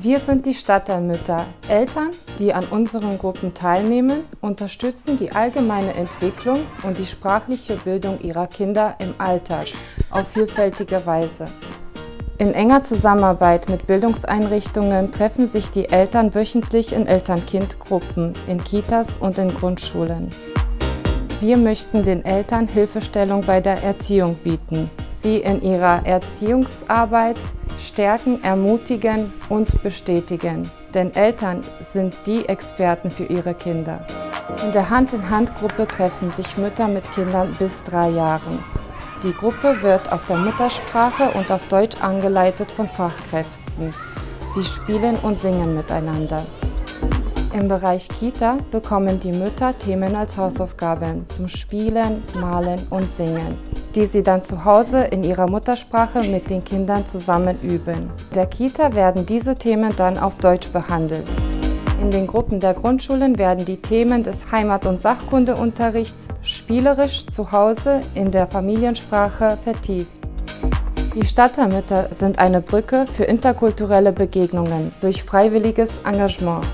Wir sind die Stadtteilmütter. Eltern, die an unseren Gruppen teilnehmen, unterstützen die allgemeine Entwicklung und die sprachliche Bildung ihrer Kinder im Alltag auf vielfältige Weise. In enger Zusammenarbeit mit Bildungseinrichtungen treffen sich die Eltern wöchentlich in Eltern-Kind-Gruppen, in Kitas und in Grundschulen. Wir möchten den Eltern Hilfestellung bei der Erziehung bieten, sie in ihrer Erziehungsarbeit stärken, ermutigen und bestätigen. Denn Eltern sind die Experten für ihre Kinder. In der Hand-in-Hand-Gruppe treffen sich Mütter mit Kindern bis drei Jahren. Die Gruppe wird auf der Muttersprache und auf Deutsch angeleitet von Fachkräften. Sie spielen und singen miteinander. Im Bereich Kita bekommen die Mütter Themen als Hausaufgaben zum Spielen, Malen und Singen die sie dann zu Hause in ihrer Muttersprache mit den Kindern zusammen üben. In der Kita werden diese Themen dann auf Deutsch behandelt. In den Gruppen der Grundschulen werden die Themen des Heimat- und Sachkundeunterrichts spielerisch zu Hause in der Familiensprache vertieft. Die Stadtteilmütter sind eine Brücke für interkulturelle Begegnungen durch freiwilliges Engagement.